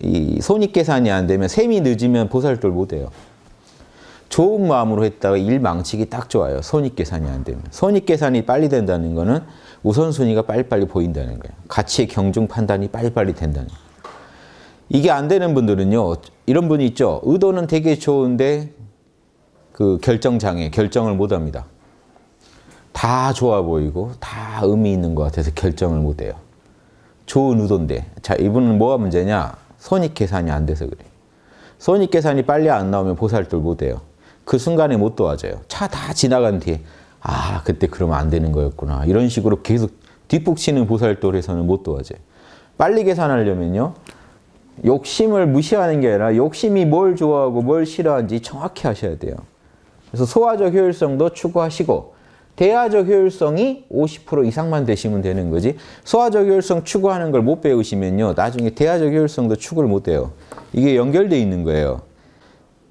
이 손익 계산이 안 되면 셈이 늦으면 보살돌 못 해요. 좋은 마음으로 했다가 일 망치기 딱 좋아요. 손익 계산이 안 되면. 손익 계산이 빨리 된다는 거는 우선순위가 빨리빨리 보인다는 거예요. 가치의 경중 판단이 빨리빨리 된다는 거예요. 이게 안 되는 분들은요. 이런 분이 있죠. 의도는 되게 좋은데 그 결정장애, 결정을 못합니다. 다 좋아 보이고 다 의미 있는 것 같아서 결정을 못해요. 좋은 의도인데 자 이분은 뭐가 문제냐? 손익 계산이 안 돼서 그래요. 손익 계산이 빨리 안 나오면 보살돌 못해요. 그 순간에 못 도와줘요. 차 다 지나간 뒤에 아 그때 그러면 안 되는 거였구나. 이런 식으로 계속 뒷북치는 보살돌에서는 못 도와줘요. 빨리 계산하려면요. 욕심을 무시하는 게 아니라 욕심이 뭘 좋아하고 뭘 싫어하는지 정확히 하셔야 돼요. 그래서 소화적 효율성도 추구하시고 대화적 효율성이 50% 이상만 되시면 되는 거지 소화적 효율성 추구하는 걸 못 배우시면요. 나중에 대화적 효율성도 추구를 못 해요. 이게 연결돼 있는 거예요.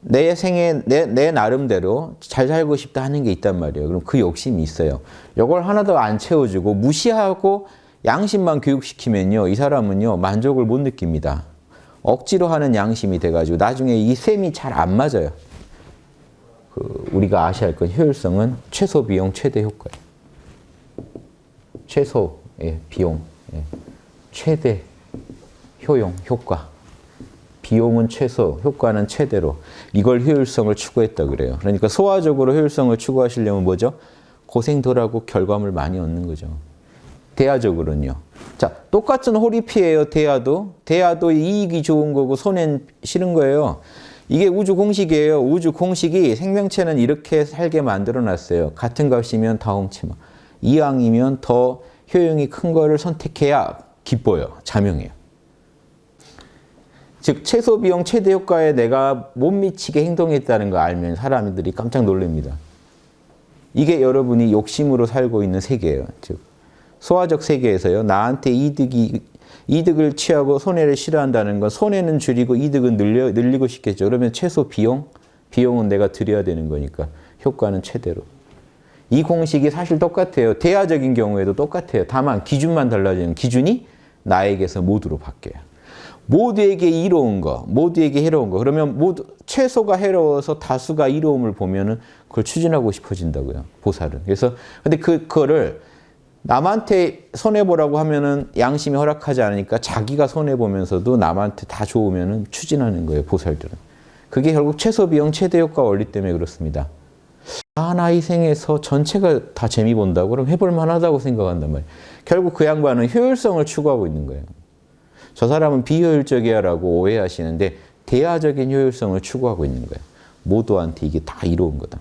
내 생에 내, 내 나름대로 잘 살고 싶다 하는 게 있단 말이에요. 그럼 그 욕심이 있어요. 이걸 하나도 안 채워주고 무시하고 양심만 교육시키면요. 이 사람은요. 만족을 못 느낍니다. 억지로 하는 양심이 돼가지고 나중에 이 셈이 잘 안 맞아요. 그 우리가 아셔야 할 건 효율성은 최소 비용 최대 효과예요. 최소 예, 비용 예. 최대 효용 효과 비용은 최소 효과는 최대로 이걸 효율성을 추구했다 그래요. 그러니까 소화적으로 효율성을 추구하시려면 뭐죠? 고생 덜하고 결과물 많이 얻는 거죠. 대야적으로는요. 자, 똑같은 호리피예요. 대야도. 대야도 이익이 좋은 거고 손해는 싫은 거예요. 이게 우주 공식이에요. 우주 공식이 생명체는 이렇게 살게 만들어 놨어요. 같은 값이면 다 엉치마. 이왕이면 더 효용이 큰 거를 선택해야 기뻐요. 자명해요. 즉 최소 비용 최대 효과에 내가 못 미치게 행동했다는 거 알면 사람들이 깜짝 놀랍니다. 이게 여러분이 욕심으로 살고 있는 세계예요. 즉 소화적 세계에서요. 나한테 이득이 이득을 취하고 손해를 싫어한다는 건 손해는 줄이고 이득은 늘려, 늘리고 싶겠죠. 그러면 최소 비용? 비용은 내가 드려야 되는 거니까 효과는 최대로. 이 공식이 사실 똑같아요. 대화적인 경우에도 똑같아요. 다만 기준만 달라지는 기준이 나에게서 모두로 바뀌어요. 모두에게 이로운 거, 모두에게 해로운 거. 그러면 모두 최소가 해로워서 다수가 이로움을 보면은 그걸 추진하고 싶어진다고요. 보살은. 그래서 근데 그 그거를 남한테 손해 보라고 하면은 양심이 허락하지 않으니까 자기가 손해 보면서도 남한테 다 좋으면은 추진하는 거예요. 보살들은. 그게 결국 최소 비용 최대 효과 원리 때문에 그렇습니다. 하나 희생해서 전체가 다 재미 본다고 그럼 해볼 만하다고 생각한단 말이에요. 결국 그 양반은 효율성을 추구하고 있는 거예요. 저 사람은 비효율적이야 라고 오해하시는데 대화적인 효율성을 추구하고 있는 거예요. 모두한테 이게 다 이로운 거다.